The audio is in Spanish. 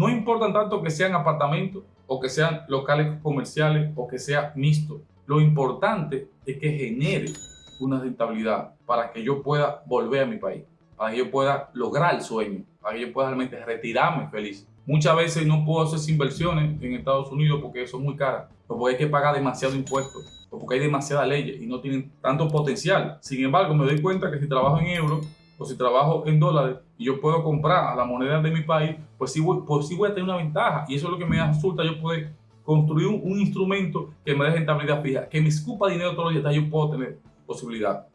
No importa tanto que sean apartamentos o que sean locales comerciales o que sea mixto. Lo importante es que genere una rentabilidad para que yo pueda volver a mi país, para que yo pueda lograr el sueño, para que yo pueda realmente retirarme feliz. Muchas veces no puedo hacer inversiones en Estados Unidos porque son muy caras, porque hay que pagar demasiado impuestos, porque hay demasiadas leyes y no tienen tanto potencial. Sin embargo, me doy cuenta que si trabajo en euros o si trabajo en dólares y yo puedo comprar a la moneda de mi país, pues sí voy, pues sí voy a tener una ventaja. Y eso es lo que me resulta yo poder construir un, instrumento que me dé rentabilidad fija, que me escupa dinero todos los días, yo puedo tener posibilidad.